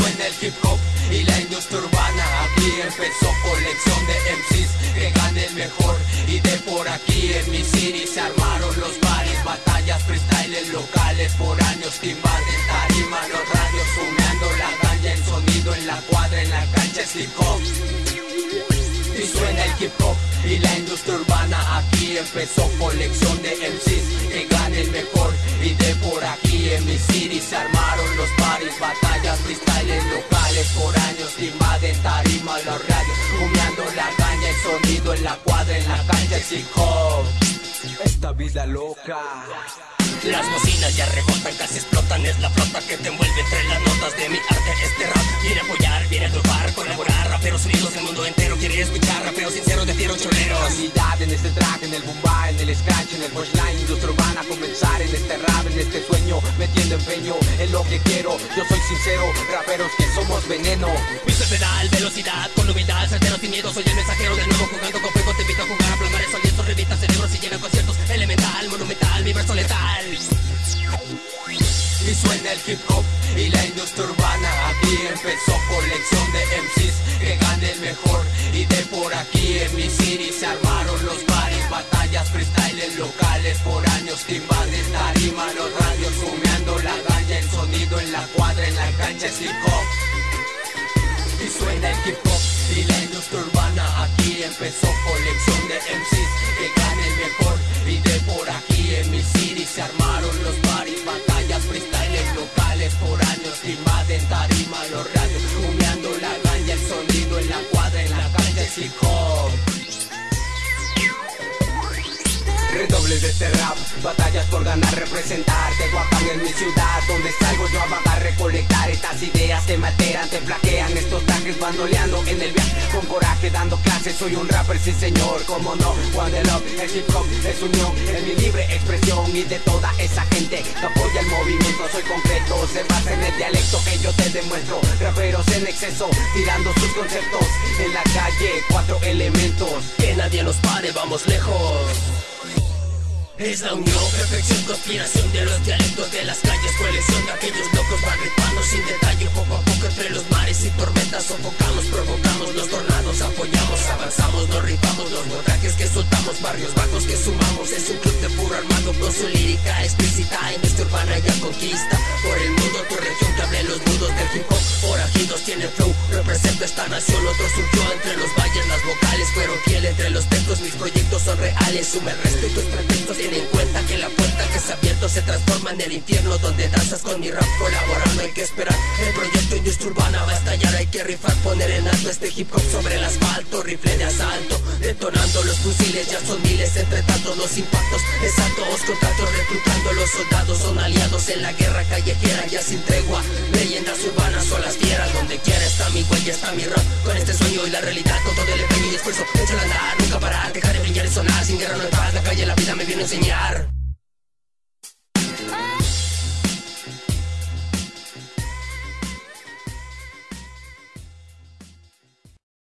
suena el hip hop y la industria urbana. Aquí empezó colección de MCs que gane el mejor. Y de por aquí en mi city se armaron los bares, batallas, freestyle locales por años, invaden tarima, los radios, fumeando la ganja, el sonido en la cuadra, en la cancha es hip hop. Y suena el hip hop y la industria urbana aquí empezó colección de MCs que gane el mejor y de por aquí en mi city se armaron los paris, batallas, freestyles locales por años invaden tarima los radios, humeando la caña, el sonido en la cuadra, en la cancha es hip hop. Esta vida loca. Las bocinas ya rebotan, casi explotan, es la flota que te envuelve entre las notas de mi arte. Este rap viene a apoyar, viene a triunfar, colaborar, raperos unidos, el mundo entero quiere escuchar, raperos sinceros de fiero choleros. En este track, en el boomba, en el scratch, en el punchline, industria urbana, comenzar en este rap, en este sueño, metiendo empeño en lo que quiero. Yo soy sincero, raperos que somos veneno. Piso el pedal, velocidad, con humildad, certero sin miedo, soy el mensajero del nuevo jugando con fuego, te invito a jugar a plasmar el alientos, revista cerebros y llegan conciertos, elemental, monumental, mi verso letal. Y suena el hip hop y la industria por aquí en mi city se armaron los bares, batallas, freestyle locales por años que invaden tarima, los radios fumeando la ganja, el sonido en la cuadra, en la cancha es hip hop. Y suena el hip hop y la industria urbana. Aquí empezó Redobles de este rap, batallas por ganar, representar Tehuacán es mi ciudad, donde salgo yo a vagar, recolectar. Estas ideas te materan, te flaquean Estos tanques bandoleando en el viaje. Con coraje dando clases, soy un rapper, sí señor Como no, One the Love, el hip hop es unión Es mi libre expresión y de toda esa gente Que apoya el movimiento, soy concreto. Se basa en el dialecto que yo te demuestro. Raperos en exceso, tirando sus conceptos En la calle, cuatro elementos. Que nadie nos pare, vamos lejos. Es la unión, perfección, conspiración de los dialectos de las calles, colección de aquellos locos van ripando sin detalle, poco a poco entre los mares y tormentas sofocamos, provocamos los tornados, apoyamos, avanzamos, nos rifamos, los botajes que soltamos, barrios bajos que sumamos, es un club de puro armado con su lírica explícita, en nuestra urbana ya conquista, por el mundo tu región que hable los nudos del hip hop, forajidos tiene flow, represento esta nación, otro surgió entre los vocales fueron fiel entre los textos, mis proyectos son reales, sume el respeto, es pretexto, ten en cuenta que la puerta que se ha abierto se transforma en el infierno donde danzas con mi rap colaborando. Hay que esperar el proyecto industria urbana va a estallar. Hay que rifar poner en alto este hip hop sobre el asfalto. Rifle de asalto detonando los fusiles. Ya son miles entre tantos los impactos exactos contratos reclutando los soldados son aliados en la guerra callejera. Ya sin tregua leyendas urbanas son las fieras. Donde quiera está mi huella está mi rap. Con este sueño y la realidad con todo échalo a andar nunca parar dejar de brillar y sonar. Sin guerra no hay paz la calle la vida me viene a enseñar